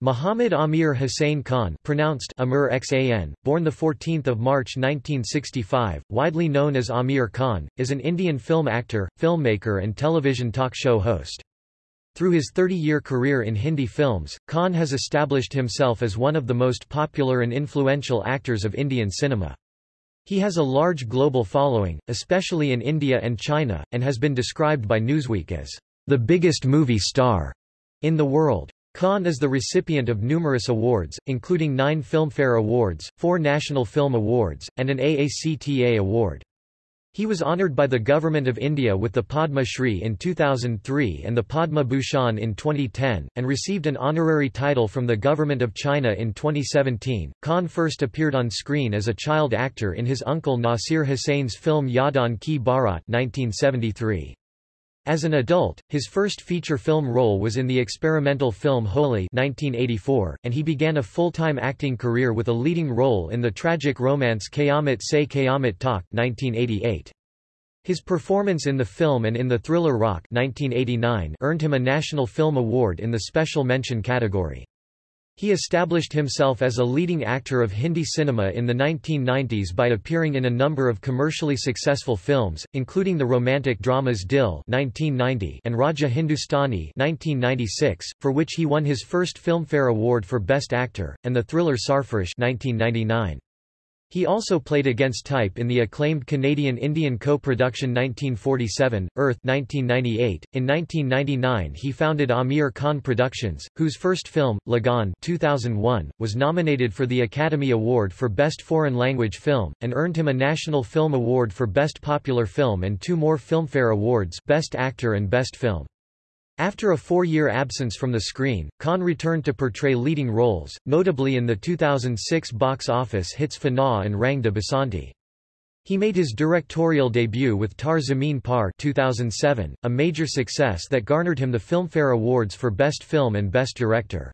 Muhammad Aamir Hussain Khan pronounced Amir Xan, born 14 March 1965, widely known as Aamir Khan, is an Indian film actor, filmmaker and television talk show host. Through his 30-year career in Hindi films, Khan has established himself as one of the most popular and influential actors of Indian cinema. He has a large global following, especially in India and China, and has been described by Newsweek as the biggest movie star in the world. Khan is the recipient of numerous awards, including nine Filmfare Awards, four National Film Awards, and an AACTA award. He was honoured by the Government of India with the Padma Shri in 2003 and the Padma Bhushan in 2010, and received an honorary title from the Government of China in 2017. Khan first appeared on screen as a child actor in his uncle Nasir Hussain's film Yaadon Ki Baaraat 1973. As an adult, his first feature film role was in the experimental film Holi 1984, and he began a full-time acting career with a leading role in the tragic romance Qayamat Se Qayamat Tak 1988. His performance in the film and in the thriller Raakh 1989 earned him a National Film Award in the Special Mention category. He established himself as a leading actor of Hindi cinema in the 1990s by appearing in a number of commercially successful films, including the romantic dramas Dil 1990 and Raja Hindustani 1996, for which he won his first Filmfare Award for Best Actor, and the thriller Sarfarosh 1999. He also played against type in the acclaimed Canadian-Indian co-production 1947, Earth 1998. In 1999 he founded Aamir Khan Productions, whose first film, Lagaan 2001, was nominated for the Academy Award for Best Foreign Language Film, and earned him a National Film Award for Best Popular Film and two more Filmfare Awards Best Actor and Best Film. After a four-year absence from the screen, Khan returned to portray leading roles, notably in the 2006 box office hits Fanaa and Rang de Basanti. He made his directorial debut with Taare Zameen Par 2007, a major success that garnered him the Filmfare Awards for Best Film and Best Director.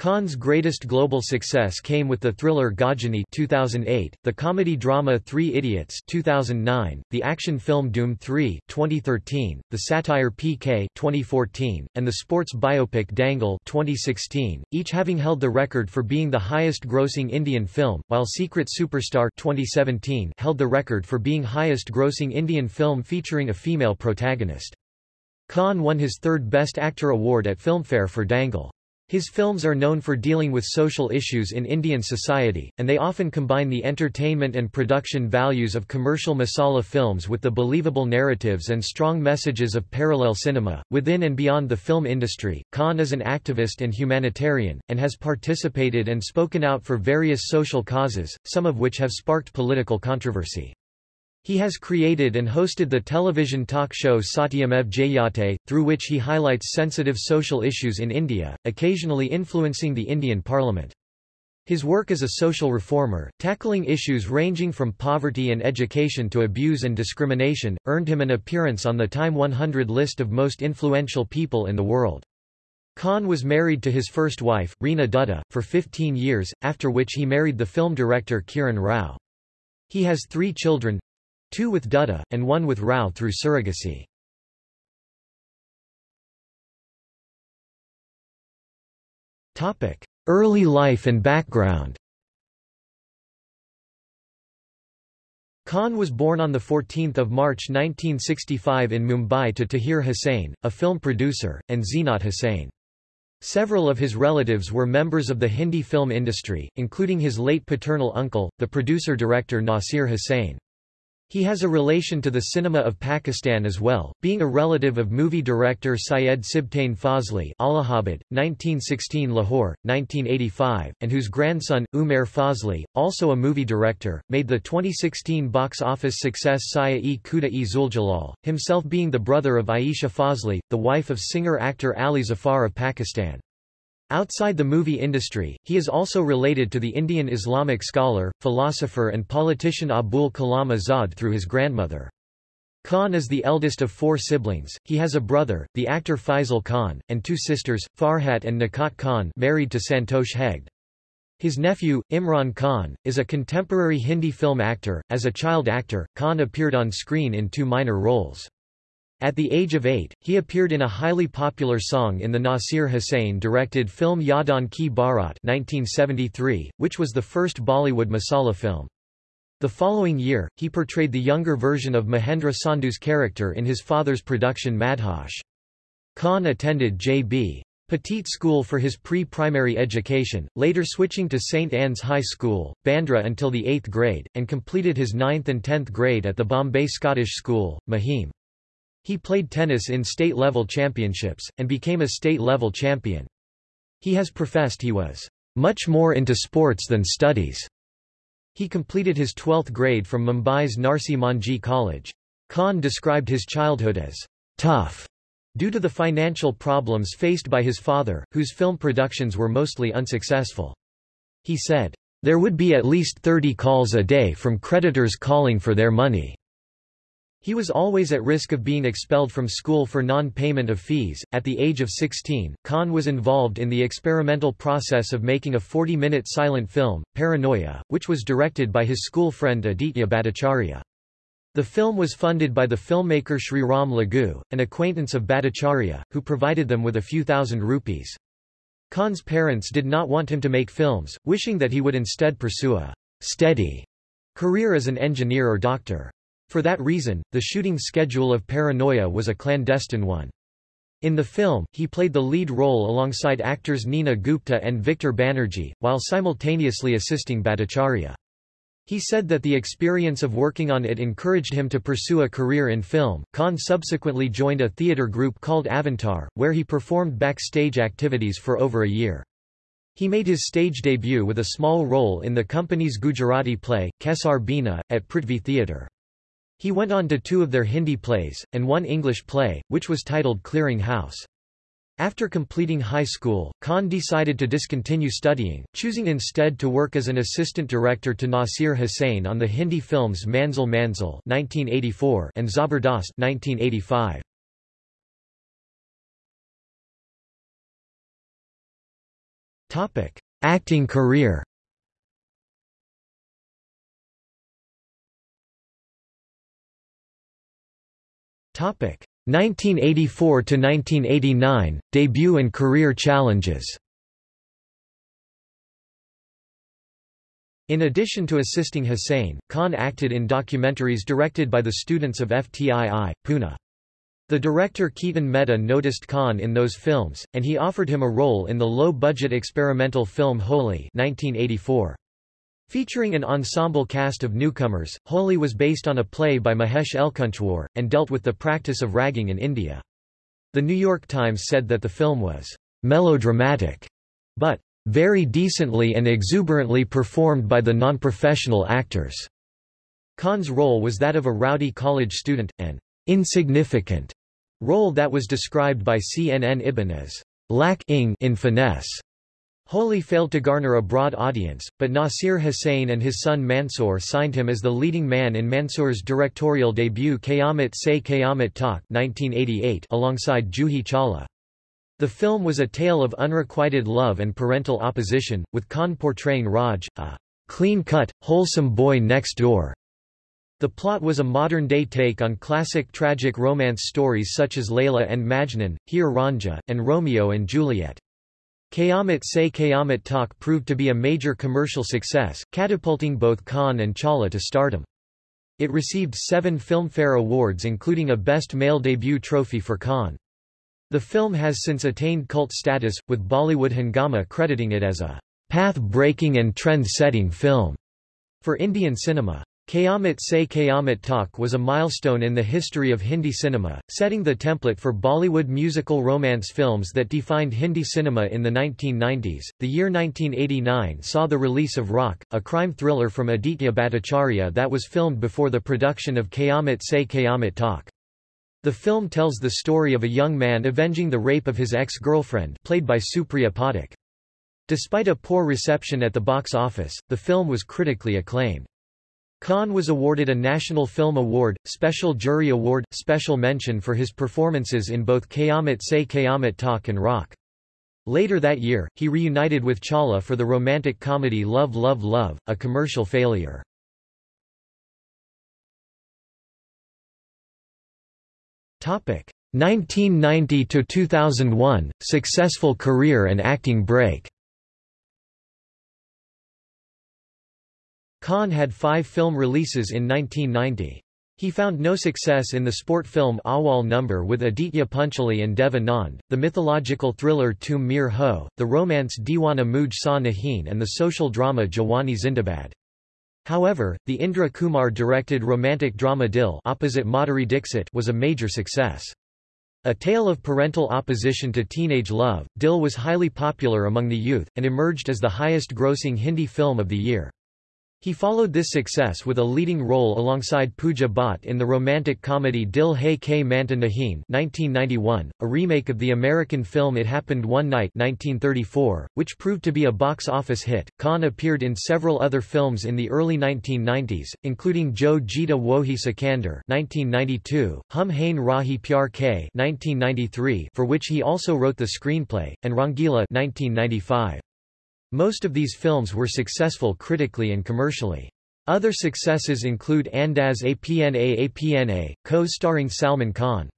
Khan's greatest global success came with the thriller Ghajini 2008, the comedy drama Three Idiots 2009, the action film Dhoom 3 2013, the satire PK 2014, and the sports biopic Dangal 2016, each having held the record for being the highest-grossing Indian film, while Secret Superstar 2017 held the record for being highest-grossing Indian film featuring a female protagonist. Khan won his third Best Actor award at Filmfare for Dangal. His films are known for dealing with social issues in Indian society, and they often combine the entertainment and production values of commercial masala films with the believable narratives and strong messages of parallel cinema. Within and beyond the film industry, Khan is an activist and humanitarian, and has participated and spoken out for various social causes, some of which have sparked political controversy. He has created and hosted the television talk show Satyamev Jayate, through which he highlights sensitive social issues in India, occasionally influencing the Indian parliament. His work as a social reformer, tackling issues ranging from poverty and education to abuse and discrimination, earned him an appearance on the Time 100 list of most influential people in the world. Khan was married to his first wife, Reena Dutta, for 15 years, after which he married the film director Kiran Rao. He has three children, two with Dutta, and one with Rao through surrogacy. Early life and background Khan was born on 14 March 1965 in Mumbai to Tahir Hussain, a film producer, and Zeenat Hussain. Several of his relatives were members of the Hindi film industry, including his late paternal uncle, the producer-director Nasir Hussain. He has a relation to the cinema of Pakistan as well, being a relative of movie director Syed Sibtain Fazli Allahabad, 1916 Lahore, 1985, and whose grandson, Umair Fazli, also a movie director, made the 2016 box office success Saya-e Khuda-e Zuljalal, himself being the brother of Aisha Fazli, the wife of singer-actor Ali Zafar of Pakistan. Outside the movie industry, he is also related to the Indian Islamic scholar, philosopher and politician Abul Kalam Azad through his grandmother. Khan is the eldest of four siblings, he has a brother, the actor Faisal Khan, and two sisters, Farhat and Nikhat Khan married to Santosh Hegde. His nephew, Imran Khan, is a contemporary Hindi film actor. As a child actor, Khan appeared on screen in two minor roles. At the age of eight, he appeared in a highly popular song in the Nasir Hussain-directed film Yaadon Ki Baaraat 1973, which was the first Bollywood masala film. The following year, he portrayed the younger version of Mahendra Sandhu's character in his father's production Madhosh. Khan attended J.B. Petit School for his pre-primary education, later switching to St. Anne's High School, Bandra until the 8th grade, and completed his 9th and 10th grade at the Bombay Scottish School, Mahim. He played tennis in state-level championships, and became a state-level champion. He has professed he was much more into sports than studies. He completed his 12th grade from Mumbai's Narsee Monjee College. Khan described his childhood as tough due to the financial problems faced by his father, whose film productions were mostly unsuccessful. He said, There would be at least 30 calls a day from creditors calling for their money. He was always at risk of being expelled from school for non-payment of fees. At the age of 16, Khan was involved in the experimental process of making a 40-minute silent film, Paranoia, which was directed by his school friend Aditya Bhattacharya. The film was funded by the filmmaker Sri Ram Lagu, an acquaintance of Bhattacharya, who provided them with a few thousand rupees. Khan's parents did not want him to make films, wishing that he would instead pursue a steady career as an engineer or doctor. For that reason, the shooting schedule of Paranoia was a clandestine one. In the film, he played the lead role alongside actors Neena Gupta and Victor Banerjee, while simultaneously assisting Bhattacharya. He said that the experience of working on it encouraged him to pursue a career in film. Khan subsequently joined a theatre group called Avantar, where he performed backstage activities for over a year. He made his stage debut with a small role in the company's Gujarati play, Kesar Bina, at Prithvi Theatre. He went on to two of their Hindi plays, and one English play, which was titled Clearing House. After completing high school, Khan decided to discontinue studying, choosing instead to work as an assistant director to Nasir Hussain on the Hindi films Manzil Manzil (1984) and Zabardast (1985). Topic: Acting career. 1984 to 1989 debut and career challenges. In addition to assisting Hussain, Khan acted in documentaries directed by the students of FTII, Pune. The director Ketan Mehta noticed Khan in those films, and he offered him a role in the low-budget experimental film Holi 1984. Featuring an ensemble cast of newcomers, Holi was based on a play by Mahesh Elkunchwar, and dealt with the practice of ragging in India. The New York Times said that the film was melodramatic, but very decently and exuberantly performed by the non-professional actors. Khan's role was that of a rowdy college student, an insignificant role that was described by CNN Ibn as lacking in finesse. Holi failed to garner a broad audience, but Nasir Hussain and his son Mansoor signed him as the leading man in Mansoor's directorial debut Qayamat Se Qayamat Tak 1988 alongside Juhi Chawla. The film was a tale of unrequited love and parental opposition, with Khan portraying Raj, a clean-cut, wholesome boy next door. The plot was a modern-day take on classic tragic romance stories such as Layla and Majnun, Heer Ranjha, and Romeo and Juliet. Qayamat Se Qayamat Tak proved to be a major commercial success, catapulting both Khan and Chawla to stardom. It received seven Filmfare Awards including a Best Male Debut trophy for Khan. The film has since attained cult status, with Bollywood Hungama crediting it as a path-breaking and trend-setting film for Indian cinema. Qayamat Se Qayamat Tak was a milestone in the history of Hindi cinema, setting the template for Bollywood musical romance films that defined Hindi cinema in the 1990s. The year 1989 saw the release of Raakh, a crime thriller from Aditya Bhattacharya that was filmed before the production of Qayamat Se Qayamat Tak. The film tells the story of a young man avenging the rape of his ex-girlfriend played by Supriya Pathak. Despite a poor reception at the box office, the film was critically acclaimed. Khan was awarded a National Film Award, Special Jury Award, Special Mention for his performances in both Qayamat Se Qayamat Tak and Raakh. Later that year, he reunited with Chawla for the romantic comedy Love Love Love, a commercial failure. Topic 1990 to 2001 successful career and acting break. Khan had 5 film releases in 1990. He found no success in the sport film Awal Number with Aditya Pancholi and Dev Anand, the mythological thriller Tum Mere Ho, the romance Deewana Mujh Sa Nahin and the social drama Jawani Zindabad. However, the Indra Kumar directed romantic drama Dil opposite Madhuri Dixit was a major success. A tale of parental opposition to teenage love, Dil was highly popular among the youth, and emerged as the highest-grossing Hindi film of the year. He followed this success with a leading role alongside Pooja Bhatt in the romantic comedy Dil Hai Ke Manta Nahin 1991, a remake of the American film It Happened One Night 1934, which proved to be a box office hit. Khan appeared in several other films in the early 1990s, including Jo Jeeta Wohi Sikandar 1992, Hum Hain Rahi Pyar Ke 1993, for which he also wrote the screenplay, and Rangeela 1995. Most of these films were successful critically and commercially. Other successes include Andaz Apna Apna, co-starring Salman Khan.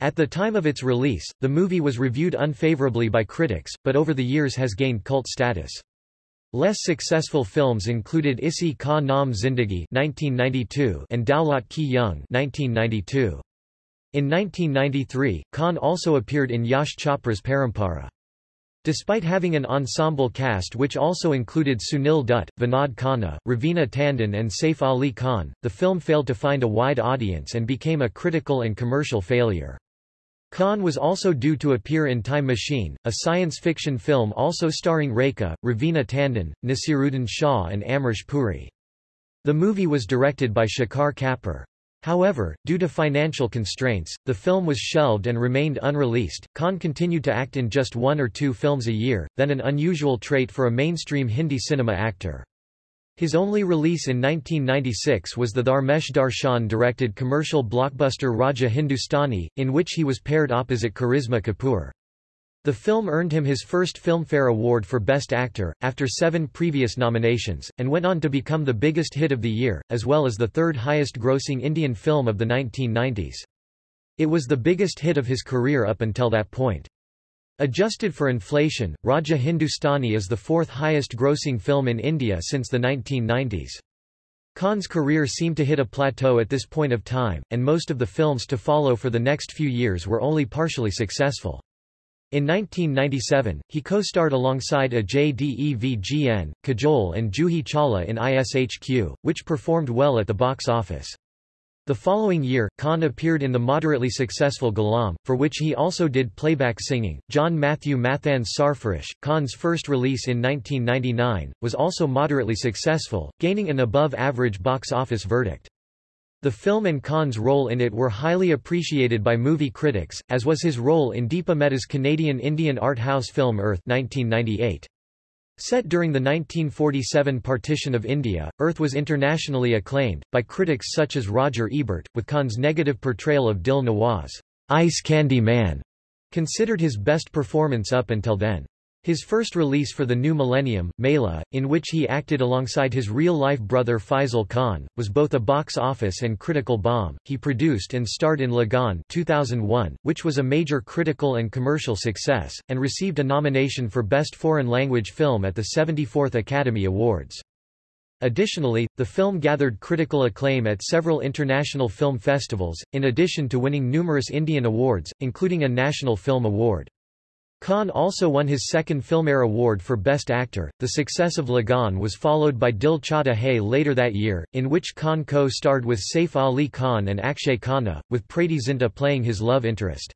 At the time of its release, the movie was reviewed unfavorably by critics, but over the years has gained cult status. Less successful films included Isi Ka Naam Zindagi (1992) and Daulat Ki Jung (1992). In 1993, Khan also appeared in Yash Chopra's Parampara. Despite having an ensemble cast which also included Sunil Dutt, Vinod Khanna, Raveena Tandon and Saif Ali Khan, the film failed to find a wide audience and became a critical and commercial failure. Khan was also due to appear in Time Machine, a science fiction film also starring Rekha, Raveena Tandon, Naseeruddin Shah and Amrish Puri. The movie was directed by Shekhar Kapur. However, due to financial constraints, the film was shelved and remained unreleased. Khan continued to act in just one or two films a year, then an unusual trait for a mainstream Hindi cinema actor. His only release in 1996 was the Dharmesh Darshan directed commercial blockbuster Raja Hindustani, in which he was paired opposite Karisma Kapoor. The film earned him his first Filmfare Award for Best Actor, after seven previous nominations, and went on to become the biggest hit of the year, as well as the third highest-grossing Indian film of the 1990s. It was the biggest hit of his career up until that point. Adjusted for inflation, Raja Hindustani is the fourth highest-grossing film in India since the 1990s. Khan's career seemed to hit a plateau at this point of time, and most of the films to follow for the next few years were only partially successful. In 1997, he co-starred alongside Ajay Devgn, Kajol and Juhi Chawla in ISHQ, which performed well at the box office. The following year, Khan appeared in the moderately successful Ghulam, for which he also did playback singing. John Matthew Matthan's Sarfarosh, Khan's first release in 1999, was also moderately successful, gaining an above-average box office verdict. The film and Khan's role in it were highly appreciated by movie critics, as was his role in Deepa Mehta's Canadian-Indian art house film Earth 1998. Set during the 1947 partition of India, Earth was internationally acclaimed, by critics such as Roger Ebert, with Khan's negative portrayal of Dil Nawaz, Ice Candy Man, considered his best performance up until then. His first release for the new millennium, Mela, in which he acted alongside his real-life brother Faisal Khan, was both a box office and critical bomb. He produced and starred in Lagaan 2001, which was a major critical and commercial success, and received a nomination for Best Foreign Language Film at the 74th Academy Awards. Additionally, the film gathered critical acclaim at several international film festivals, in addition to winning numerous Indian awards, including a National Film Award. Khan also won his second Filmfare Award for Best Actor. The success of Lagaan was followed by Dil Chahta Hai later that year, in which Khan co-starred with Saif Ali Khan and Akshaye Khanna, with Preity Zinta playing his love interest.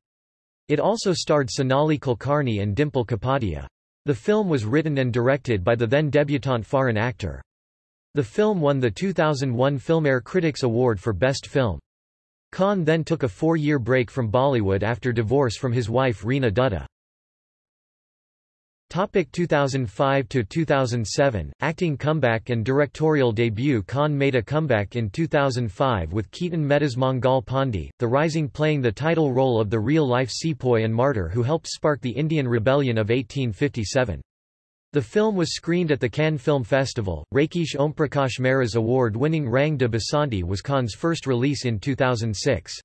It also starred Sonali Kulkarni and Dimple Kapadia. The film was written and directed by the then debutante Farhan Akhtar. The film won the 2001 Filmfare Critics Award for Best Film. Khan then took a four-year break from Bollywood after divorce from his wife Reena Dutta. Topic 2005 to 2007 Acting comeback and directorial debut Khan made a comeback in 2005 with Ketan Mehta's Mangal Pandey, the rising playing the title role of the real-life sepoy and martyr who helped spark the Indian Rebellion of 1857. The film was screened at the Cannes Film Festival. Rakesh Omprakash Mehra's award-winning Rang de Basanti was Khan's first release in 2006.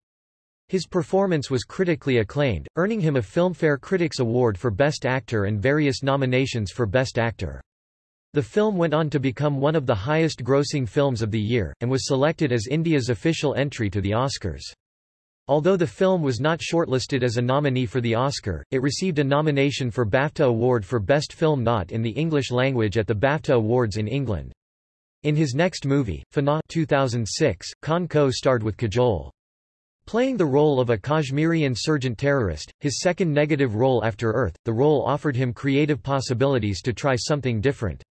His performance was critically acclaimed, earning him a Filmfare Critics Award for Best Actor and various nominations for Best Actor. The film went on to become one of the highest-grossing films of the year, and was selected as India's official entry to the Oscars. Although the film was not shortlisted as a nominee for the Oscar, it received a nomination for BAFTA Award for Best Film Not in the English Language at the BAFTA Awards in England. In his next movie, Fanaa 2006, Khan co-starred with Kajol. Playing the role of a Kashmiri insurgent terrorist, his second negative role after Earth, the role offered him creative possibilities to try something different.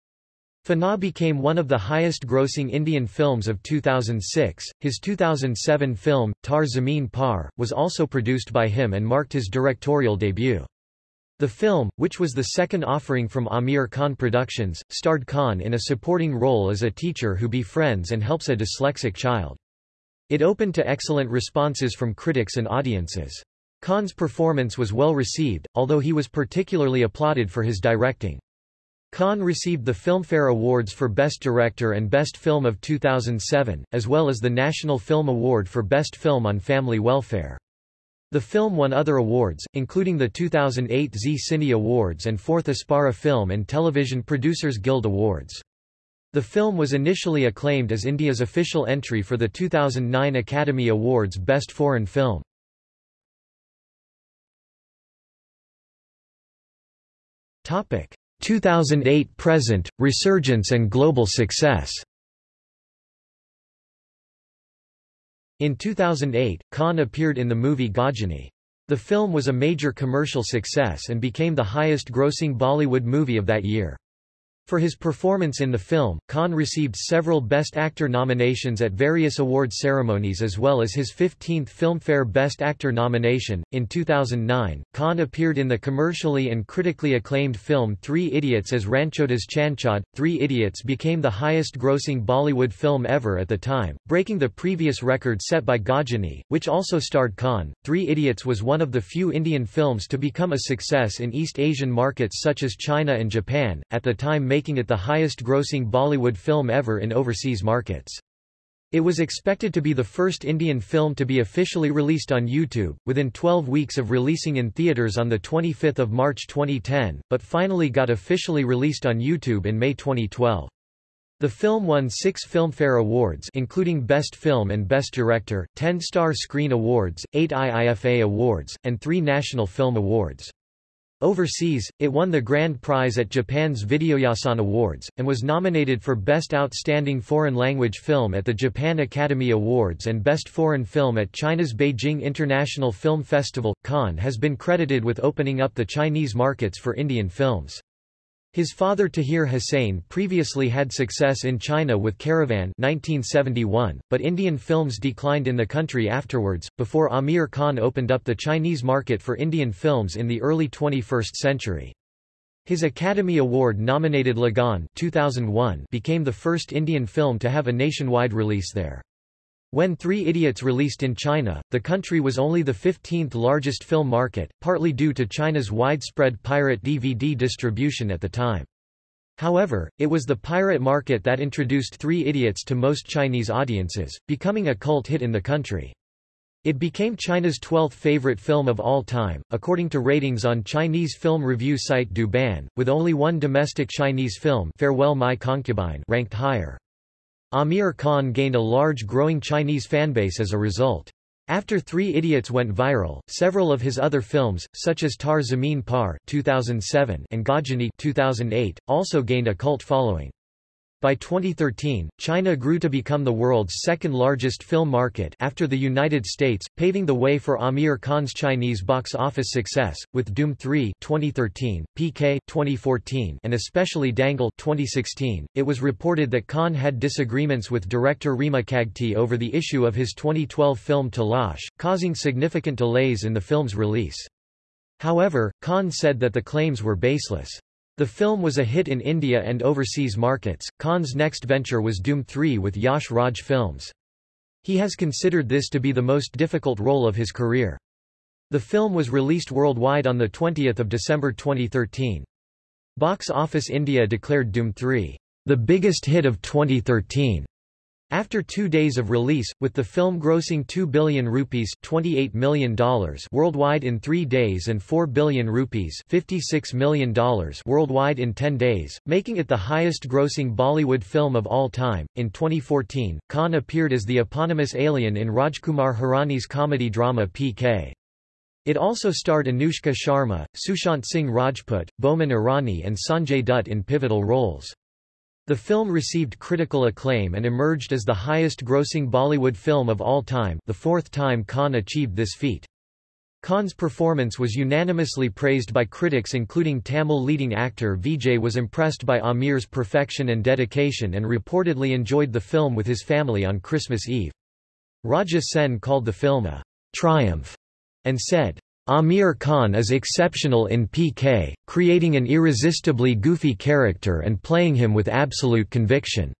Fanaa became one of the highest-grossing Indian films of 2006. His 2007 film, Taare Zameen Par, was also produced by him and marked his directorial debut. The film, which was the second offering from Aamir Khan Productions, starred Khan in a supporting role as a teacher who befriends and helps a dyslexic child. It opened to excellent responses from critics and audiences. Khan's performance was well received, although he was particularly applauded for his directing. Khan received the Filmfare Awards for Best Director and Best Film of 2007, as well as the National Film Award for Best Film on Family Welfare. The film won other awards, including the 2008 Zee Cine Awards and 4th Apsara Film and Television Producers Guild Awards. The film was initially acclaimed as India's official entry for the 2009 Academy Awards Best Foreign Film. Topic: 2008–present, resurgence and global success In 2008, Khan appeared in the movie Ghajini. The film was a major commercial success and became the highest-grossing Bollywood movie of that year. For his performance in the film, Khan received several Best Actor nominations at various award ceremonies as well as his 15th Filmfare Best Actor nomination. In 2009, Khan appeared in the commercially and critically acclaimed film Three Idiots as Ranchhoddas Chanchad. Three Idiots became the highest grossing Bollywood film ever at the time, breaking the previous record set by Ghajini, which also starred Khan. Three Idiots was one of the few Indian films to become a success in East Asian markets such as China and Japan, at the time making it the highest-grossing Bollywood film ever in overseas markets. It was expected to be the first Indian film to be officially released on YouTube, within 12 weeks of releasing in theaters on 25 March 2010, but finally got officially released on YouTube in May 2012. The film won six Filmfare Awards including Best Film and Best Director, 10 Star Screen Awards, 8 IIFA Awards, and 3 National Film Awards. Overseas, it won the grand prize at Japan's Videoyasan Awards, and was nominated for Best Outstanding Foreign Language Film at the Japan Academy Awards and Best Foreign Film at China's Beijing International Film Festival. Khan has been credited with opening up the Chinese markets for Indian films. His father Tahir Hussain previously had success in China with Caravan 1971, but Indian films declined in the country afterwards, before Aamir Khan opened up the Chinese market for Indian films in the early 21st century. His Academy Award-nominated Lagaan 2001 became the first Indian film to have a nationwide release there. When Three Idiots released in China, the country was only the 15th largest film market, partly due to China's widespread pirate DVD distribution at the time. However, it was the pirate market that introduced Three Idiots to most Chinese audiences, becoming a cult hit in the country. It became China's 12th favorite film of all time, according to ratings on Chinese film review site Douban, with only one domestic Chinese film Farewell My Concubine ranked higher. Aamir Khan gained a large growing Chinese fanbase as a result. After Three Idiots went viral, several of his other films, such as Taare Zameen Par 2007 and Ghajini 2008, also gained a cult following. By 2013, China grew to become the world's second largest film market after the United States, paving the way for Aamir Khan's Chinese box office success, with Dhoom 3 2013, PK 2014, and especially Dangal 2016. It was reported that Khan had disagreements with director Rima Kagti over the issue of his 2012 film Talash, causing significant delays in the film's release. However, Khan said that the claims were baseless. The film was a hit in India and overseas markets. Khan's next venture was Dhoom 3 with Yash Raj Films. He has considered this to be the most difficult role of his career. The film was released worldwide on 20 December 2013. Box Office India declared Dhoom 3, the biggest hit of 2013. After two days of release, with the film grossing 2 billion rupees $28 million worldwide in three days and 4 billion rupees $56 million worldwide in 10 days, making it the highest-grossing Bollywood film of all time. In 2014, Khan appeared as the eponymous alien in Rajkumar Hirani's comedy drama PK. It also starred Anushka Sharma, Sushant Singh Rajput, Boman Irani and Sanjay Dutt in pivotal roles. The film received critical acclaim and emerged as the highest-grossing Bollywood film of all time the fourth time Khan achieved this feat. Khan's performance was unanimously praised by critics including Tamil leading actor Vijay was impressed by Aamir's perfection and dedication and reportedly enjoyed the film with his family on Christmas Eve. Raja Sen called the film a triumph and said, Aamir Khan is exceptional in PK, creating an irresistibly goofy character and playing him with absolute conviction.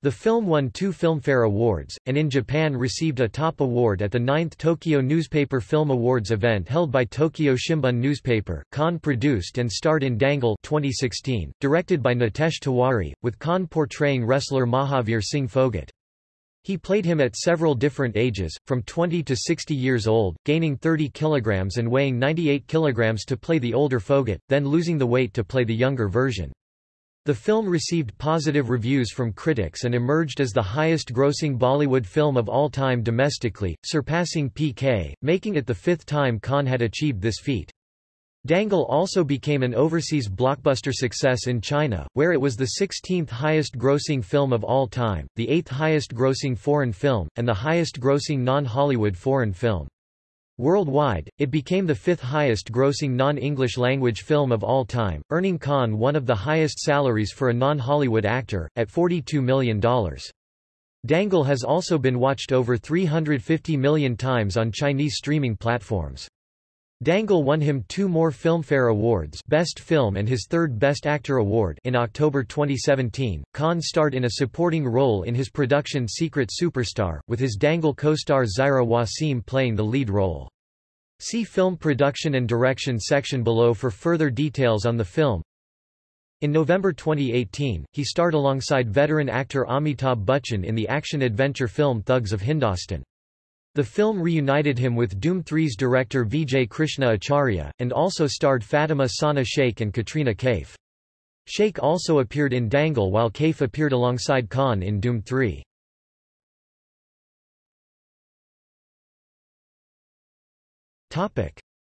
The film won two Filmfare Awards, and in Japan received a top award at the 9th Tokyo Newspaper Film Awards event held by Tokyo Shimbun newspaper. Khan produced and starred in Dangal 2016, directed by Nitesh Tiwari, with Khan portraying wrestler Mahavir Singh Phogat. He played him at several different ages, from 20 to 60 years old, gaining 30 kilograms and weighing 98 kilograms to play the older Phogat, then losing the weight to play the younger version. The film received positive reviews from critics and emerged as the highest-grossing Bollywood film of all time domestically, surpassing PK, making it the fifth time Khan had achieved this feat. Dangal also became an overseas blockbuster success in China, where it was the 16th highest-grossing film of all time, the 8th highest-grossing foreign film, and the highest-grossing non-Hollywood foreign film. Worldwide, it became the fifth highest-grossing non-English language film of all time, earning Khan one of the highest salaries for a non-Hollywood actor, at $42 million. Dangal has also been watched over 350 million times on Chinese streaming platforms. Dangal won him two more Filmfare Awards Best Film and his third Best Actor award in October 2017. Khan starred in a supporting role in his production Secret Superstar, with his Dangal co-star Zaira Wasim playing the lead role. See Film Production and Direction section below for further details on the film. In November 2018, he starred alongside veteran actor Amitabh Bachchan in the action-adventure film Thugs of Hindostan. The film reunited him with Dhoom 3's director Vijay Krishna Acharya, and also starred Fatima Sana Sheikh and Katrina Kaif. Sheikh also appeared in Dangal while Kaif appeared alongside Khan in Dhoom 3.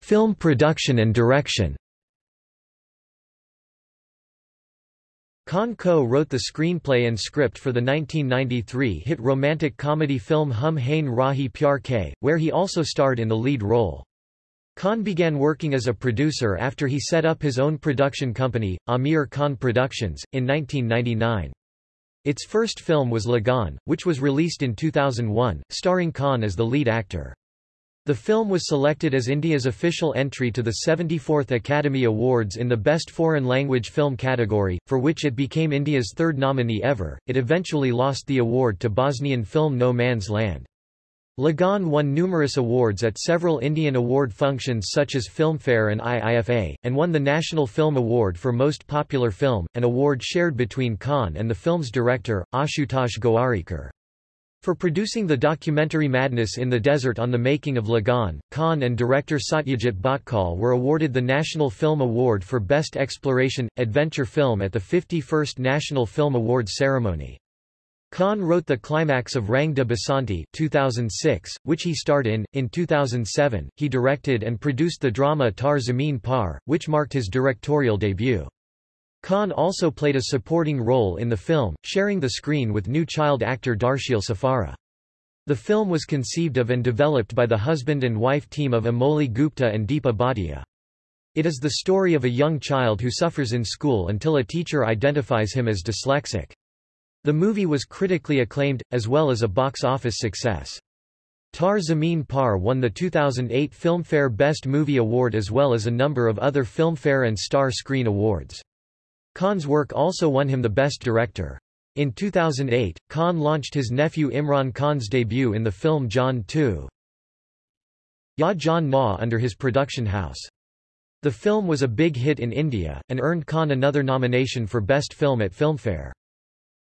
Film production and direction Khan co-wrote the screenplay and script for the 1993 hit romantic comedy film Hum Hain Rahi Pyar Ke, where he also starred in the lead role. Khan began working as a producer after he set up his own production company, Aamir Khan Productions, in 1999. Its first film was Lagaan, which was released in 2001, starring Khan as the lead actor. The film was selected as India's official entry to the 74th Academy Awards in the Best Foreign Language Film category, for which it became India's third nominee ever. It eventually lost the award to Bosnian film No Man's Land. Lagaan won numerous awards at several Indian award functions such as Filmfare and IIFA, and won the National Film Award for Most Popular Film, an award shared between Khan and the film's director, Ashutosh Gowarikar. For producing the documentary Madness in the Desert on the making of Lagaan, Khan and director Satyajit Bhatkal were awarded the National Film Award for Best Exploration, Adventure Film at the 51st National Film Awards ceremony. Khan wrote the climax of Rang de Basanti 2006, which he starred in. In 2007, he directed and produced the drama Taare Zameen Par, which marked his directorial debut. Khan also played a supporting role in the film, sharing the screen with new child actor Darsheel Safary. The film was conceived of and developed by the husband and wife team of Amole Gupte and Deepa Bhatia. It is the story of a young child who suffers in school until a teacher identifies him as dyslexic. The movie was critically acclaimed, as well as a box office success. Taare Zameen Par won the 2008 Filmfare Best Movie Award as well as a number of other Filmfare and Star Screen Awards. Khan's work also won him the Best Director. In 2008, Khan launched his nephew Imran Khan's debut in the film Jaan 2. Ya Na under his production house. The film was a big hit in India, and earned Khan another nomination for Best Film at Filmfare.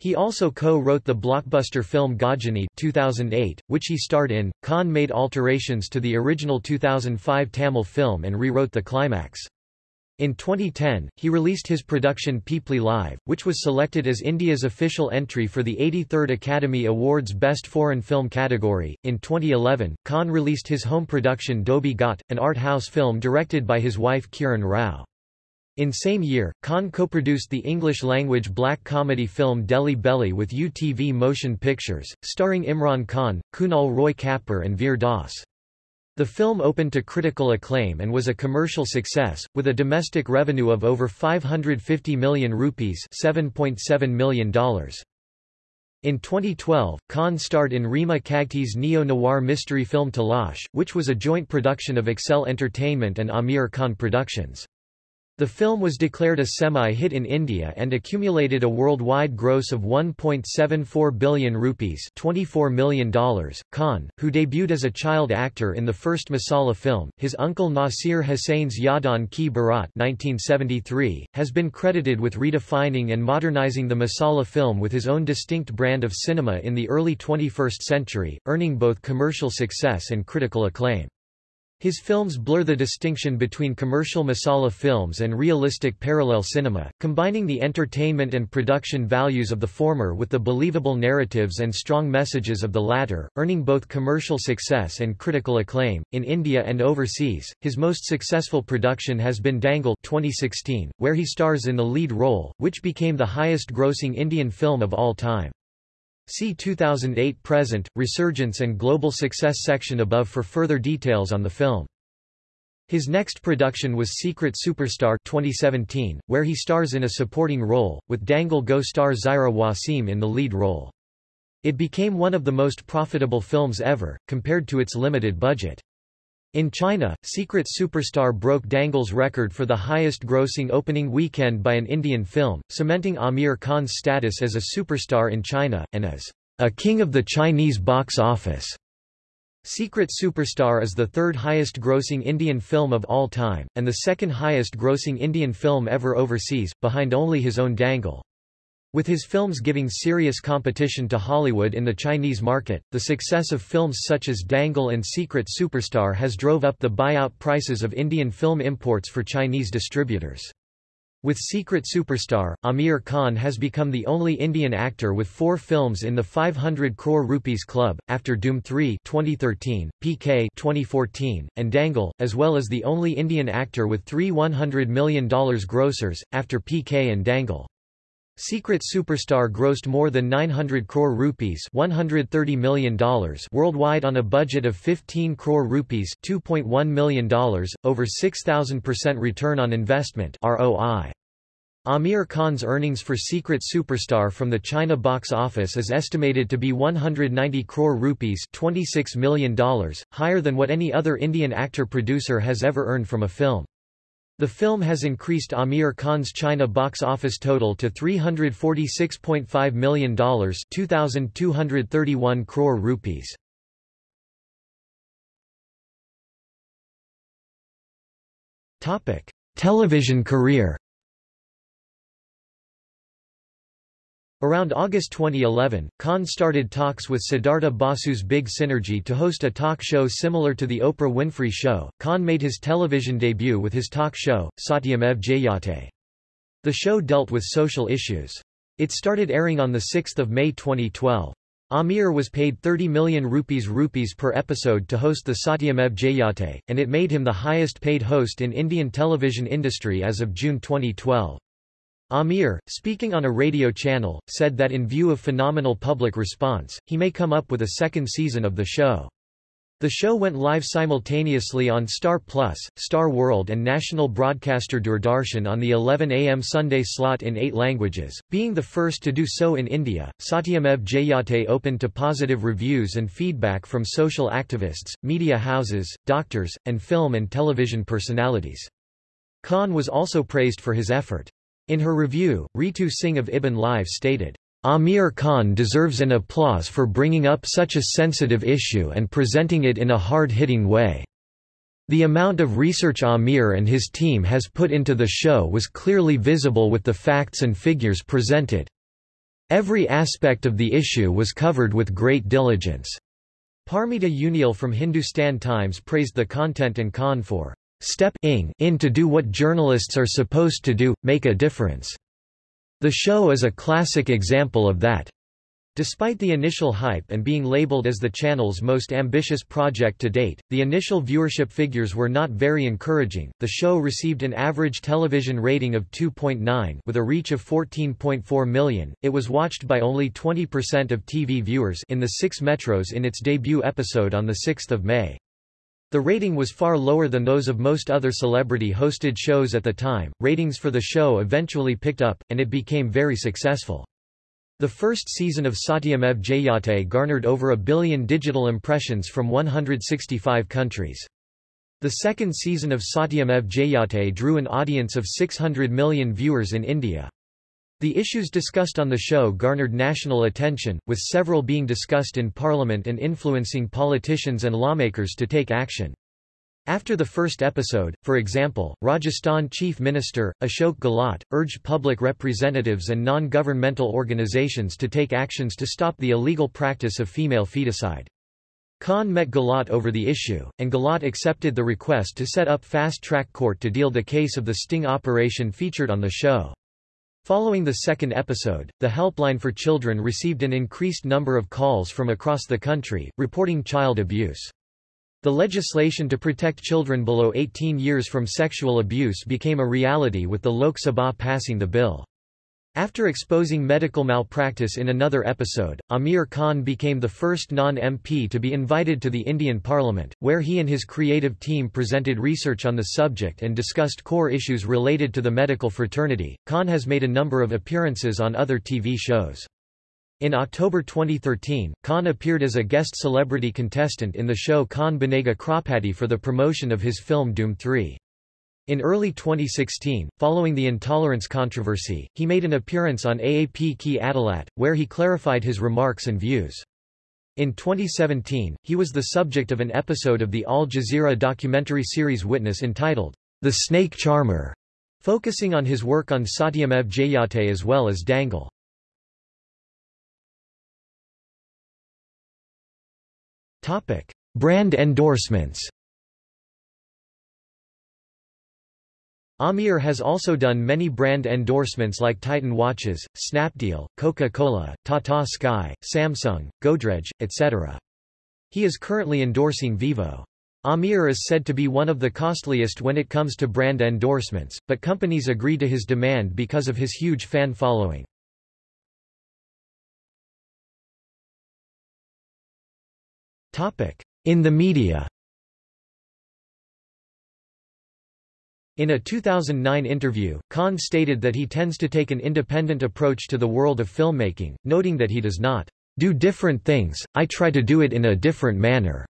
He also co-wrote the blockbuster film Ghajini 2008, which he starred in. Khan made alterations to the original 2005 Tamil film and rewrote the climax. In 2010, he released his production Peepli Live, which was selected as India's official entry for the 83rd Academy Awards Best Foreign Film category. In 2011, Khan released his home production Dhobi Ghat, an art house film directed by his wife Kiran Rao. In same year, Khan co-produced the English-language black comedy film Delhi Belly with UTV Motion Pictures, starring Imran Khan, Kunal Roy Kapoor and Veer Das. The film opened to critical acclaim and was a commercial success, with a domestic revenue of over 550 million rupees $7.7 million. In 2012, Khan starred in Rima Kagti's neo-noir mystery film Talash, which was a joint production of Excel Entertainment and Aamir Khan Productions. The film was declared a semi-hit in India and accumulated a worldwide gross of 1.74 billion rupees $24 million. Khan, who debuted as a child actor in the first Masala film, his uncle Nasir Hussain's Yaadon Ki Baaraat 1973, has been credited with redefining and modernizing the Masala film with his own distinct brand of cinema in the early 21st century, earning both commercial success and critical acclaim. His films blur the distinction between commercial masala films and realistic parallel cinema, combining the entertainment and production values of the former with the believable narratives and strong messages of the latter, earning both commercial success and critical acclaim. In India and overseas, his most successful production has been Dangal 2016, where he stars in the lead role, which became the highest-grossing Indian film of all time. See 2008 Present, Resurgence and Global Success section above for further details on the film. His next production was Secret Superstar 2017, where he stars in a supporting role, with Dangal go-star Zaira Wasim in the lead role. It became one of the most profitable films ever, compared to its limited budget. In China, Secret Superstar broke Dangal's record for the highest-grossing opening weekend by an Indian film, cementing Aamir Khan's status as a superstar in China, and as a king of the Chinese box office. Secret Superstar is the third highest-grossing Indian film of all time, and the second highest-grossing Indian film ever overseas, behind only his own Dangal. With his films giving serious competition to Hollywood in the Chinese market, the success of films such as Dangal and Secret Superstar has drove up the buyout prices of Indian film imports for Chinese distributors. With Secret Superstar, Aamir Khan has become the only Indian actor with four films in the 500 crore rupees club, after Dhoom 3 2013, PK 2014, and Dangal, as well as the only Indian actor with three $100 million grossers, after PK and Dangal. Secret Superstar grossed more than 900 crore rupees $130 million worldwide on a budget of 15 crore rupees $2.1 million, over 6,000% return on investment ROI. Aamir Khan's earnings for Secret Superstar from the China box office is estimated to be 190 crore rupees $26 million, higher than what any other Indian actor-producer has ever earned from a film. The film has increased Aamir Khan's China box office total to $346.5 million 2,231 crore rupees. Television career Around August 2011, Khan started talks with Siddhartha Basu's Big Synergy to host a talk show similar to The Oprah Winfrey Show. Khan made his television debut with his talk show, Satyamev Jayate. The show dealt with social issues. It started airing on 6 May 2012. Aamir was paid 30 million rupees rupees per episode to host the Satyamev Jayate, and it made him the highest paid host in Indian television industry as of June 2012. Aamir, speaking on a radio channel, said that in view of phenomenal public response, he may come up with a second season of the show. The show went live simultaneously on Star Plus, Star World and national broadcaster Doordarshan on the 11 a.m. Sunday slot in eight languages, being the first to do so in India. Satyamev Jayate opened to positive reviews and feedback from social activists, media houses, doctors, and film and television personalities. Khan was also praised for his effort. In her review, Ritu Singh of Ibn Live stated, Aamir Khan deserves an applause for bringing up such a sensitive issue and presenting it in a hard-hitting way. The amount of research Aamir and his team has put into the show was clearly visible with the facts and figures presented. Every aspect of the issue was covered with great diligence. Parmita Uniyal from Hindustan Times praised the content and Khan for stepping in to do what journalists are supposed to do, make a difference. The show is a classic example of that. Despite the initial hype and being labeled as the channel's most ambitious project to date, the initial viewership figures were not very encouraging. The show received an average television rating of 2.9 with a reach of 14.4 million. It was watched by only 20% of TV viewers in the 6 metros in its debut episode on the 6th of May. The rating was far lower than those of most other celebrity-hosted shows at the time. Ratings for the show eventually picked up, and it became very successful. The first season of Satyamev Jayate garnered over a billion digital impressions from 165 countries. The second season of Satyamev Jayate drew an audience of 600 million viewers in India. The issues discussed on the show garnered national attention, with several being discussed in parliament and influencing politicians and lawmakers to take action. After the first episode, for example, Rajasthan Chief Minister, Ashok Gehlot, urged public representatives and non-governmental organizations to take actions to stop the illegal practice of female feticide. Khan met Gehlot over the issue, and Gehlot accepted the request to set up fast-track court to deal the case of the sting operation featured on the show. Following the second episode, the Helpline for Children received an increased number of calls from across the country, reporting child abuse. The legislation to protect children below 18 years from sexual abuse became a reality with the Lok Sabha passing the bill. After exposing medical malpractice in another episode, Aamir Khan became the first non-MP to be invited to the Indian Parliament, where he and his creative team presented research on the subject and discussed core issues related to the medical fraternity. Khan has made a number of appearances on other TV shows. In October 2013, Khan appeared as a guest celebrity contestant in the show Kaun Banega Crorepati for the promotion of his film Dhoom 3. In early 2016, following the intolerance controversy, he made an appearance on AAP Ki Adalat, where he clarified his remarks and views. In 2017, he was the subject of an episode of the Al Jazeera documentary series Witness entitled, The Snake Charmer, focusing on his work on Satyamev Jayate as well as Dangal. Brand endorsements. Aamir has also done many brand endorsements like Titan watches, Snapdeal, Coca-Cola, Tata Sky, Samsung, Godrej, etc. He is currently endorsing Vivo. Aamir is said to be one of the costliest when it comes to brand endorsements, but companies agree to his demand because of his huge fan following. In the media In a 2009 interview, Khan stated that he tends to take an independent approach to the world of filmmaking, noting that he does not do different things, I try to do it in a different manner.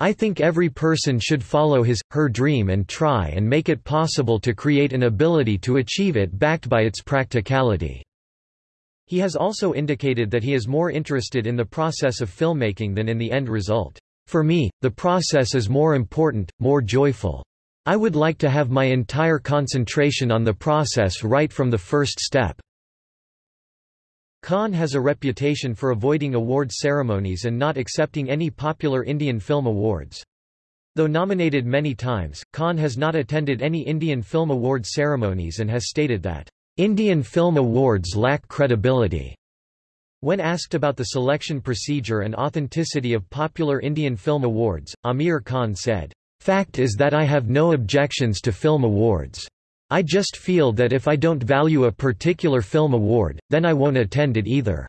I think every person should follow his, her dream and try and make it possible to create an ability to achieve it backed by its practicality. He has also indicated that he is more interested in the process of filmmaking than in the end result. For me, the process is more important, more joyful. I would like to have my entire concentration on the process right from the first step. Khan has a reputation for avoiding award ceremonies and not accepting any popular Indian film awards. Though nominated many times, Khan has not attended any Indian Film Award ceremonies and has stated that Indian film awards lack credibility. When asked about the selection procedure and authenticity of popular Indian film awards, Aamir Khan said, Fact is that I have no objections to film awards. I just feel that if I don't value a particular film award, then I won't attend it either.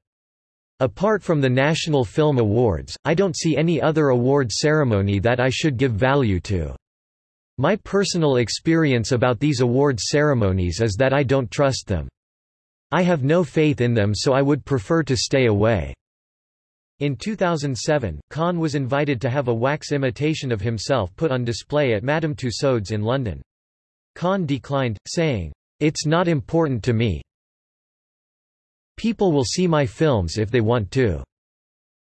Apart from the National Film Awards, I don't see any other award ceremony that I should give value to. My personal experience about these award ceremonies is that I don't trust them. I have no faith in them so I would prefer to stay away. In 2007, Khan was invited to have a wax imitation of himself put on display at Madame Tussauds in London. Khan declined, saying, It's not important to me. People will see my films if they want to.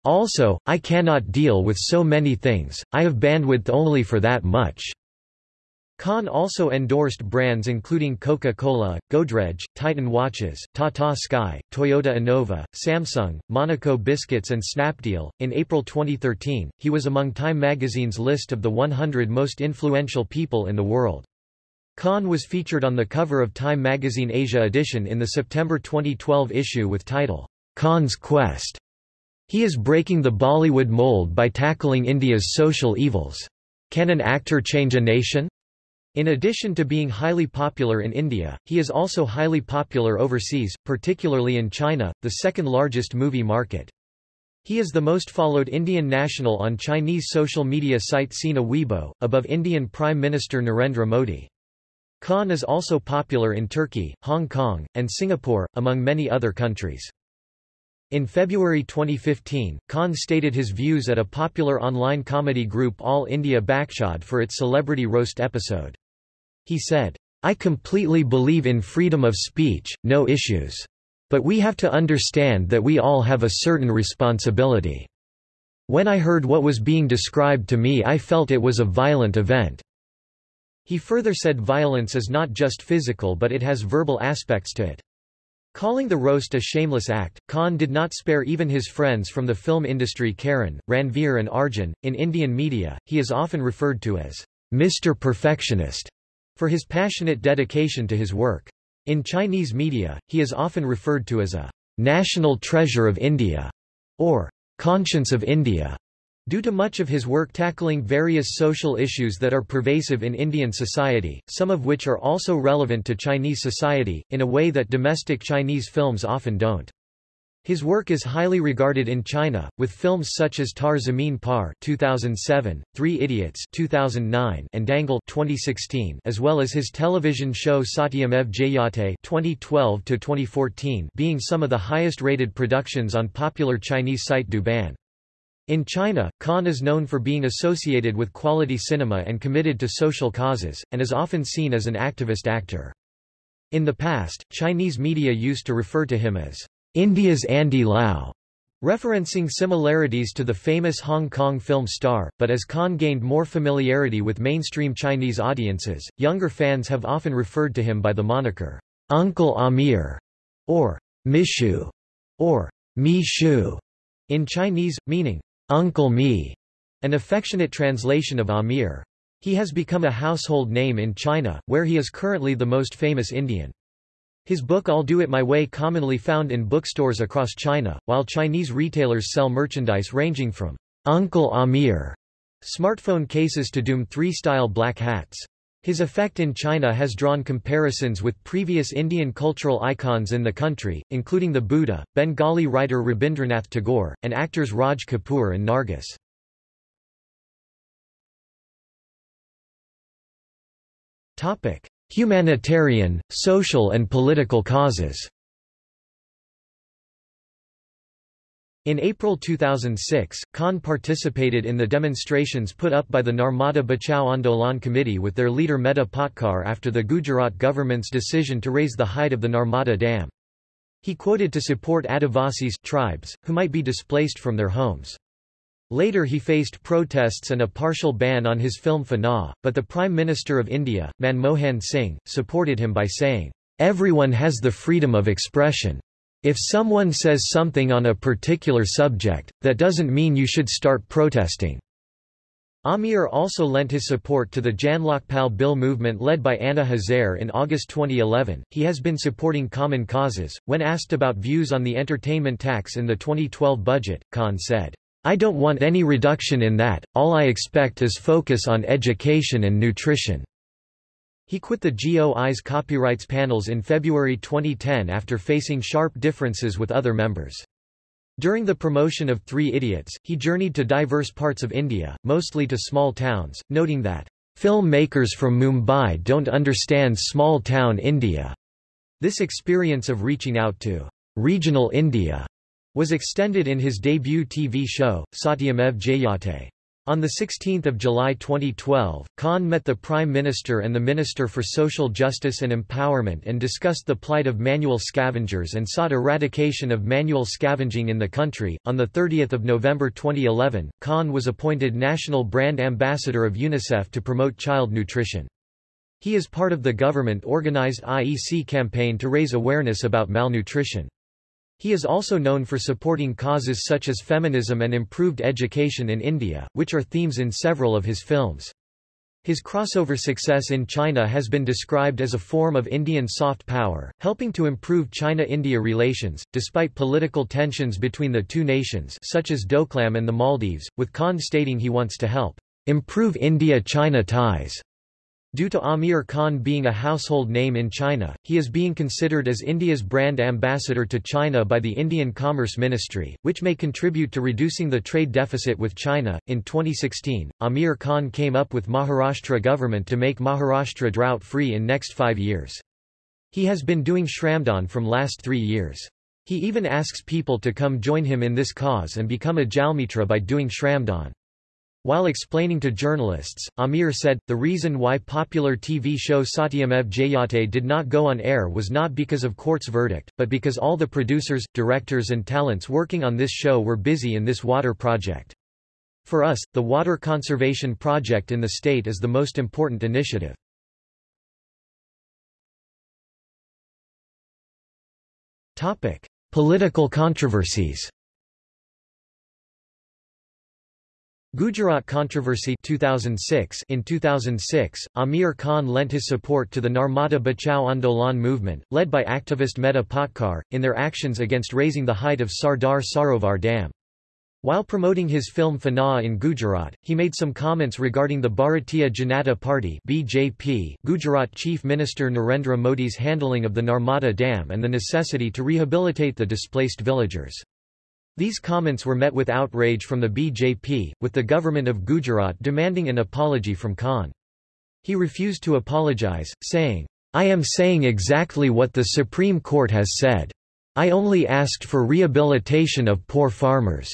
Also, I cannot deal with so many things, I have bandwidth only for that much. Khan also endorsed brands including Coca-Cola, Godrej, Titan Watches, Tata Sky, Toyota Innova, Samsung, Monaco Biscuits and Snapdeal. In April 2013, he was among Time magazine's list of the 100 most influential people in the world. Khan was featured on the cover of Time magazine Asia edition in the September 2012 issue with title, Khan's Quest. He is breaking the Bollywood mold by tackling India's social evils. Can an actor change a nation? In addition to being highly popular in India, he is also highly popular overseas, particularly in China, the second largest movie market. He is the most followed Indian national on Chinese social media site Sina Weibo, above Indian Prime Minister Narendra Modi. Khan is also popular in Turkey, Hong Kong, and Singapore, among many other countries. In February 2015, Khan stated his views at a popular online comedy group All India Bakchod for its celebrity roast episode. He said, I completely believe in freedom of speech, no issues. But we have to understand that we all have a certain responsibility. When I heard what was being described to me I felt it was a violent event. He further said violence is not just physical but it has verbal aspects to it. Calling the roast a shameless act, Khan did not spare even his friends from the film industry Karan, Ranveer and Arjun. In Indian media, he is often referred to as Mr. Perfectionist for his passionate dedication to his work. In Chinese media, he is often referred to as a national treasure of India or conscience of India. Due to much of his work tackling various social issues that are pervasive in Indian society, some of which are also relevant to Chinese society, in a way that domestic Chinese films often don't. His work is highly regarded in China, with films such as Taare Zameen Par 2007, Three Idiots 2009, and Dangal 2016, as well as his television show Satyamev Jayate 2012-2014 being some of the highest-rated productions on popular Chinese site Douban. In China, Khan is known for being associated with quality cinema and committed to social causes, and is often seen as an activist actor. In the past, Chinese media used to refer to him as India's Andy Lau, referencing similarities to the famous Hong Kong film star, but as Khan gained more familiarity with mainstream Chinese audiences, younger fans have often referred to him by the moniker, Uncle Aamir, or Mishu, or Mi Shu, in Chinese, meaning, Uncle Me, an affectionate translation of Aamir. He has become a household name in China, where he is currently the most famous Indian. His book I'll Do It My Way commonly found in bookstores across China, while Chinese retailers sell merchandise ranging from Uncle Aamir smartphone cases to Dhoom 3-style black hats. His effect in China has drawn comparisons with previous Indian cultural icons in the country, including the Buddha, Bengali writer Rabindranath Tagore, and actors Raj Kapoor and Nargis. Humanitarian, social and political causes In April 2006, Khan participated in the demonstrations put up by the Narmada Bachao Andolan Committee with their leader Medha Patkar after the Gujarat government's decision to raise the height of the Narmada Dam. He quoted to support Adivasis tribes, who might be displaced from their homes. Later he faced protests and a partial ban on his film Fanaa, but the Prime Minister of India, Manmohan Singh, supported him by saying, "...everyone has the freedom of expression. If someone says something on a particular subject, that doesn't mean you should start protesting." Aamir also lent his support to the Jan Lokpal Bill movement led by Anna Hazare in August 2011. He has been supporting common causes. When asked about views on the entertainment tax in the 2012 budget, Khan said, I don't want any reduction in that, all I expect is focus on education and nutrition. He quit the GOI's copyrights panels in February 2010 after facing sharp differences with other members. During the promotion of Three Idiots, he journeyed to diverse parts of India, mostly to small towns, noting that, "...filmmakers from Mumbai don't understand small-town India." This experience of reaching out to regional India was extended in his debut TV show, Satyamev Jayate. On 16 July 2012, Khan met the Prime Minister and the Minister for Social Justice and Empowerment and discussed the plight of manual scavengers and sought eradication of manual scavenging in the country. On 30 November 2011, Khan was appointed National Brand Ambassador of UNICEF to promote child nutrition. He is part of the government-organized IEC campaign to raise awareness about malnutrition. He is also known for supporting causes such as feminism and improved education in India, which are themes in several of his films. His crossover success in China has been described as a form of Indian soft power, helping to improve China-India relations, despite political tensions between the two nations such as Doklam and the Maldives, with Khan stating he wants to help improve India-China ties. Due to Aamir Khan being a household name in China, he is being considered as India's brand ambassador to China by the Indian Commerce Ministry, which may contribute to reducing the trade deficit with China. In 2016, Aamir Khan came up with Maharashtra government to make Maharashtra drought-free in next five years. He has been doing Shramdan from last three years. He even asks people to come join him in this cause and become a Jalmitra by doing Shramdan. While explaining to journalists, Aamir said, the reason why popular TV show Satyamev Jayate did not go on air was not because of court's verdict, but because all the producers, directors and talents working on this show were busy in this water project. For us, the water conservation project in the state is the most important initiative. Political controversies Gujarat controversy 2006 In 2006, Aamir Khan lent his support to the Narmada Bachao Andolan movement, led by activist Medha Patkar, in their actions against raising the height of Sardar Sarovar Dam. While promoting his film Fanaa in Gujarat, he made some comments regarding the Bharatiya Janata Party BJP, Gujarat Chief Minister Narendra Modi's handling of the Narmada Dam and the necessity to rehabilitate the displaced villagers. These comments were met with outrage from the BJP, with the government of Gujarat demanding an apology from Khan. He refused to apologize, saying, I am saying exactly what the Supreme Court has said. I only asked for rehabilitation of poor farmers.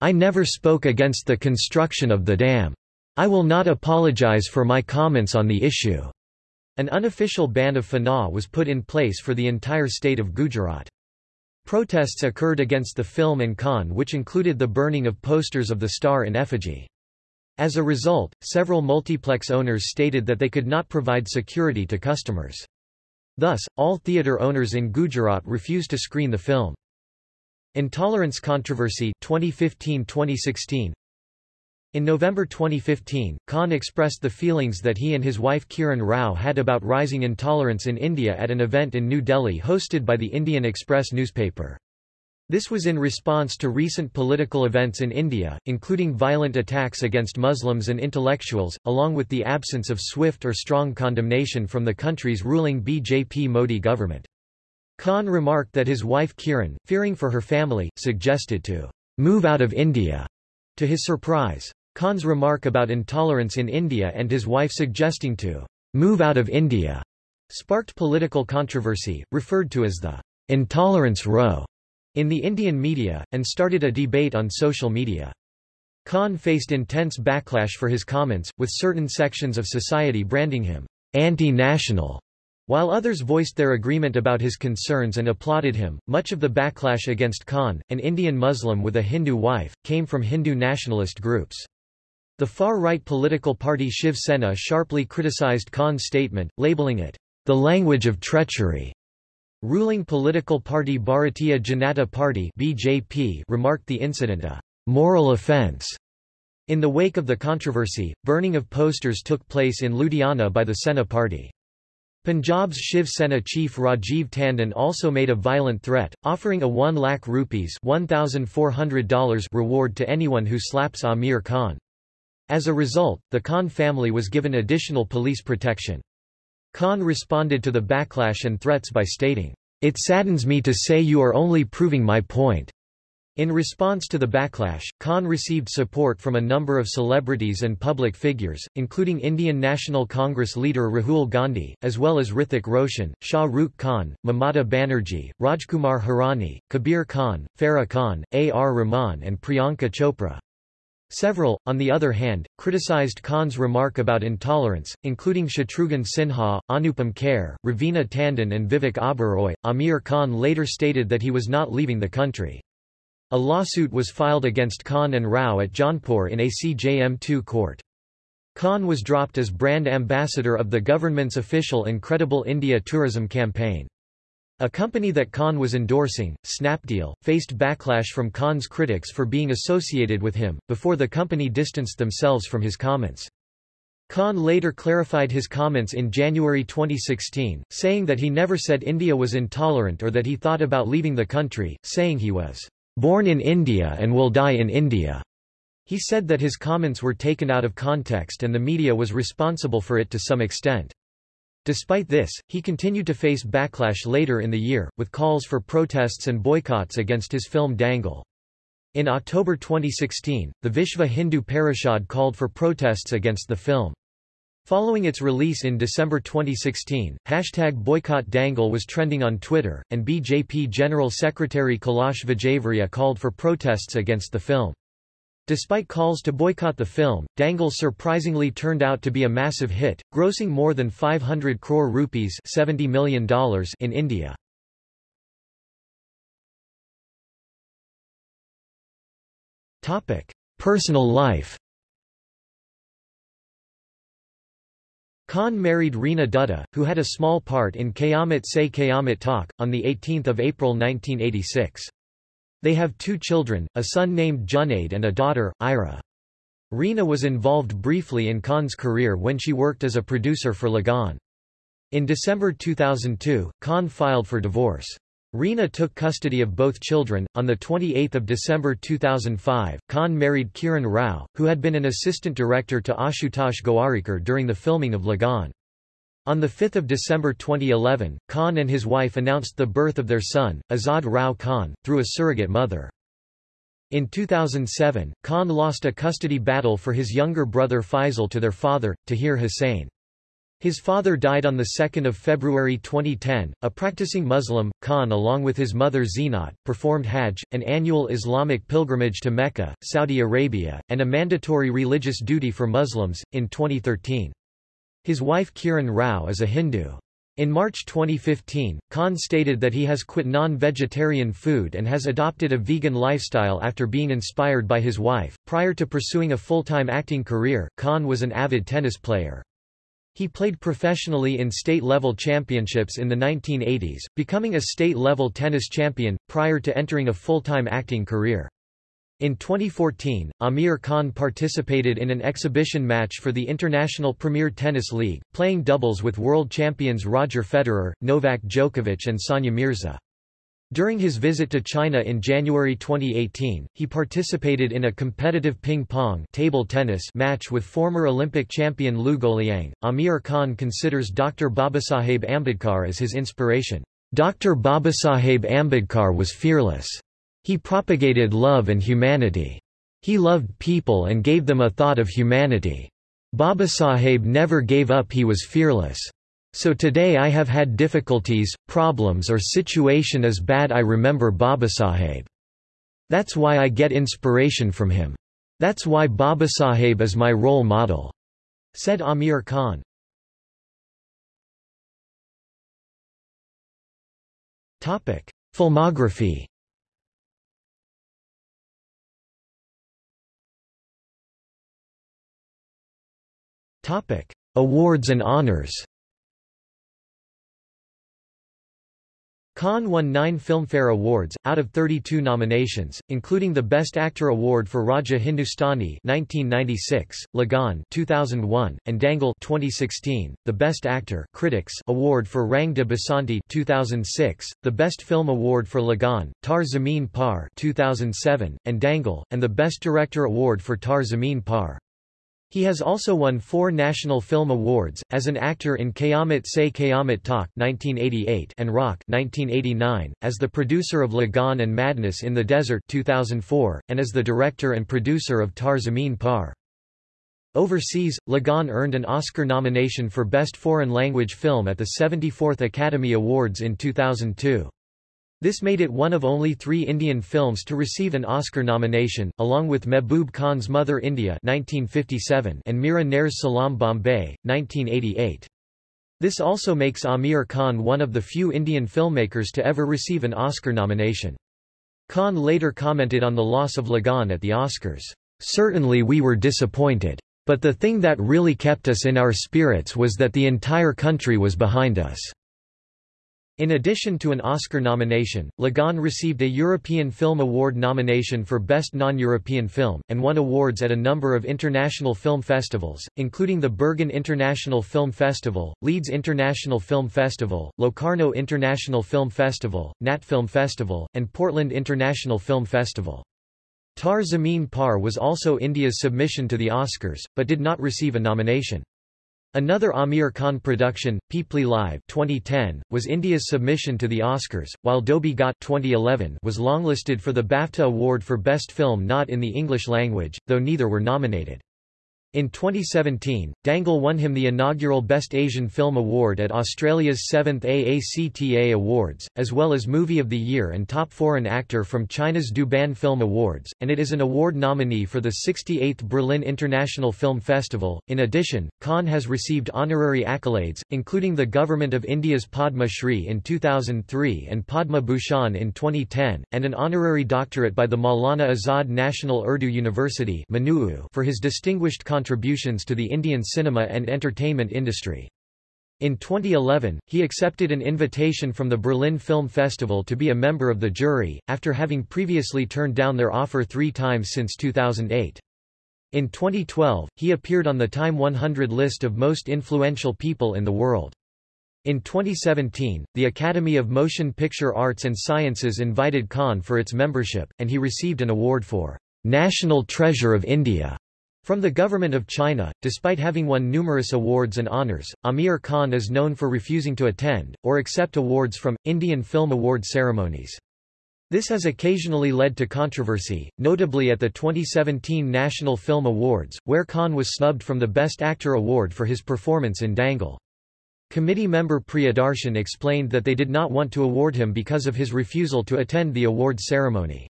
I never spoke against the construction of the dam. I will not apologize for my comments on the issue. An unofficial ban of Fanaa was put in place for the entire state of Gujarat. Protests occurred against the film and Khan which included the burning of posters of the star in effigy. As a result, several multiplex owners stated that they could not provide security to customers. Thus, all theatre owners in Gujarat refused to screen the film. Intolerance controversy 2015-2016 in November 2015, Khan expressed the feelings that he and his wife Kiran Rao had about rising intolerance in India at an event in New Delhi hosted by the Indian Express newspaper. This was in response to recent political events in India, including violent attacks against Muslims and intellectuals, along with the absence of swift or strong condemnation from the country's ruling BJP Modi government. Khan remarked that his wife Kiran, fearing for her family, suggested to move out of India. To his surprise, Khan's remark about intolerance in India and his wife suggesting to move out of India sparked political controversy, referred to as the intolerance row in the Indian media, and started a debate on social media. Khan faced intense backlash for his comments, with certain sections of society branding him anti-national while others voiced their agreement about his concerns and applauded him, much of the backlash against Khan, an Indian Muslim with a Hindu wife, came from Hindu nationalist groups. The far-right political party Shiv Sena sharply criticized Khan's statement, labeling it, the language of treachery. Ruling political party Bharatiya Janata Party BJP remarked the incident a moral offense. In the wake of the controversy, burning of posters took place in Ludhiana by the Sena party. Punjab's Shiv Sena chief Rajiv Tandon also made a violent threat, offering a 1 lakh rupees $1,400 reward to anyone who slaps Aamir Khan. As a result, the Khan family was given additional police protection. Khan responded to the backlash and threats by stating, It saddens me to say you are only proving my point. In response to the backlash, Khan received support from a number of celebrities and public figures, including Indian National Congress leader Rahul Gandhi, as well as Hrithik Roshan, Shah Rukh Khan, Mamata Banerjee, Rajkumar Hirani, Kabir Khan, Farah Khan, A. R. Rahman and Priyanka Chopra. Several, on the other hand, criticized Khan's remark about intolerance, including Shatrughan Sinha, Anupam Kher, Raveena Tandon and Vivek Oberoi. Aamir Khan later stated that he was not leaving the country. A lawsuit was filed against Khan and Rao at Jaunpur in a CJM2 court. Khan was dropped as brand ambassador of the government's official Incredible India tourism campaign. A company that Khan was endorsing, Snapdeal, faced backlash from Khan's critics for being associated with him, before the company distanced themselves from his comments. Khan later clarified his comments in January 2016, saying that he never said India was intolerant or that he thought about leaving the country, saying he was born in India and will die in India. He said that his comments were taken out of context and the media was responsible for it to some extent. Despite this, he continued to face backlash later in the year, with calls for protests and boycotts against his film Dangal. In October 2016, the Vishva Hindu Parishad called for protests against the film. Following its release in December 2016, hashtag boycott Dangal was trending on Twitter, and BJP General Secretary Kailash Vijayvargiya called for protests against the film. Despite calls to boycott the film, Dangal surprisingly turned out to be a massive hit, grossing more than 500 crore rupees $70 million in India. Personal life Khan married Reena Dutta, who had a small part in Qayamat Se Qayamat Tak, on 18 April 1986. They have two children, a son named Junaid and a daughter, Ira. Reena was involved briefly in Khan's career when she worked as a producer for Lagaan. In December 2002, Khan filed for divorce. Reena took custody of both children. On 28 December 2005, Khan married Kiran Rao, who had been an assistant director to Ashutosh Gowariker during the filming of Lagaan. On 5 December 2011, Khan and his wife announced the birth of their son, Azad Rao Khan, through a surrogate mother. In 2007, Khan lost a custody battle for his younger brother Faisal to their father, Tahir Hussain. His father died on 2 February 2010. A practicing Muslim, Khan along with his mother Zeenat, performed Hajj, an annual Islamic pilgrimage to Mecca, Saudi Arabia, and a mandatory religious duty for Muslims, in 2013. His wife Kiran Rao is a Hindu. In March 2015, Khan stated that he has quit non-vegetarian food and has adopted a vegan lifestyle after being inspired by his wife. Prior to pursuing a full-time acting career, Khan was an avid tennis player. He played professionally in state-level championships in the 1980s, becoming a state-level tennis champion, prior to entering a full-time acting career. In 2014, Aamir Khan participated in an exhibition match for the International Premier Tennis League, playing doubles with world champions Roger Federer, Novak Djokovic and Sania Mirza. During his visit to China in January 2018, he participated in a competitive ping-pong table tennis match with former Olympic champion Liu Guoliang. Aamir Khan considers Dr. Babasaheb Ambedkar as his inspiration. Dr. Babasaheb Ambedkar was fearless. He propagated love and humanity. He loved people and gave them a thought of humanity. Babasaheb never gave up he was fearless. So today I have had difficulties, problems or situation is bad I remember Babasaheb. That's why I get inspiration from him. That's why Babasaheb is my role model," said Aamir Khan. Filmography Awards and honors Khan won nine Filmfare Awards, out of 32 nominations, including the Best Actor Award for Raja Hindustani 1996, Lagaan 2001, and Dangal 2016, the Best Actor Critics Award for Rang de Basanti 2006, the Best Film Award for Lagaan, Taare Zameen Par 2007, and Dangal, and the Best Director Award for Taare Zameen Par. He has also won four National Film Awards, as an actor in Qayamat Se Qayamat Tak 1988 and Raakh 1989, as the producer of Lagaan and Madness in the Desert 2004, and as the director and producer of Taare Zameen Par. Overseas, Lagaan earned an Oscar nomination for Best Foreign Language Film at the 74th Academy Awards in 2002. This made it one of only three Indian films to receive an Oscar nomination, along with Mehboob Khan's Mother India 1957 and Mira Nair's Salaam Bombay, 1988. This also makes Aamir Khan one of the few Indian filmmakers to ever receive an Oscar nomination. Khan later commented on the loss of Lagaan at the Oscars. Certainly we were disappointed. But the thing that really kept us in our spirits was that the entire country was behind us. In addition to an Oscar nomination, Lagaan received a European Film Award nomination for Best Non-European Film, and won awards at a number of international film festivals, including the Bergen International Film Festival, Leeds International Film Festival, Locarno International Film Festival, Nat Film Festival, and Portland International Film Festival. Taare Zameen Par was also India's submission to the Oscars, but did not receive a nomination. Another Aamir Khan production, Peepli Live 2010, was India's submission to the Oscars, while Dhobi Ghat 2011 was longlisted for the BAFTA Award for Best Film not in the English language, though neither were nominated. In 2017, Dangal won him the inaugural Best Asian Film Award at Australia's 7th AACTA Awards, as well as Movie of the Year and Top Foreign Actor from China's Douban Film Awards, and it is an award nominee for the 68th Berlin International Film Festival. In addition, Khan has received honorary accolades, including the Government of India's Padma Shri in 2003 and Padma Bhushan in 2010, and an honorary doctorate by the Maulana Azad National Urdu University for his distinguished contributions to the Indian cinema and entertainment industry. In 2011, he accepted an invitation from the Berlin Film Festival to be a member of the jury, after having previously turned down their offer three times since 2008. In 2012, he appeared on the Time 100 list of most influential people in the world. In 2017, the Academy of Motion Picture Arts and Sciences invited Khan for its membership, and he received an award for National Treasure of India from the government of China, despite having won numerous awards and honors, Aamir Khan is known for refusing to attend, or accept awards from, Indian Film Award ceremonies. This has occasionally led to controversy, notably at the 2017 National Film Awards, where Khan was snubbed from the Best Actor award for his performance in Dangal. Committee member Priyadarshan explained that they did not want to award him because of his refusal to attend the award ceremony.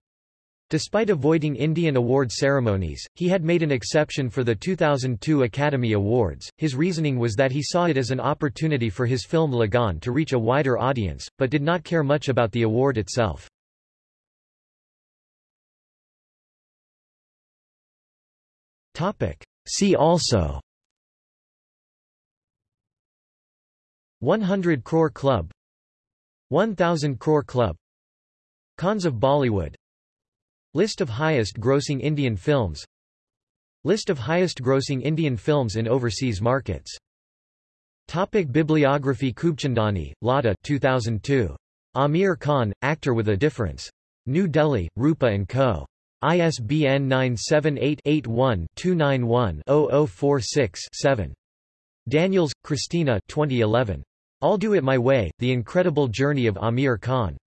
Despite avoiding Indian award ceremonies, he had made an exception for the 2002 Academy Awards. His reasoning was that he saw it as an opportunity for his film Lagaan to reach a wider audience, but did not care much about the award itself. Topic. See also 100 Crore Club 1000 Crore Club Khans of Bollywood List of highest grossing Indian films List of highest grossing Indian films in overseas markets Topic Bibliography Khubchandani, Lata 2002. Aamir Khan, Actor with a Difference. New Delhi, Rupa & Co. ISBN 978-81-291-0046-7. Daniels, Christina 2011. I'll Do It My Way, The Incredible Journey of Aamir Khan.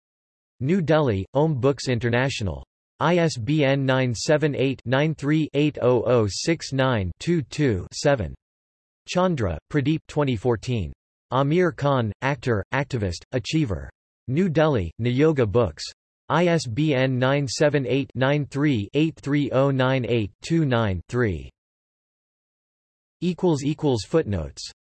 New Delhi, Om Books International. ISBN 978-93-80069-22-7. Chandra, Pradeep 2014. Aamir Khan, actor, activist, achiever. New Delhi, Niyogi Books. ISBN 978-93-83098-29-3. Footnotes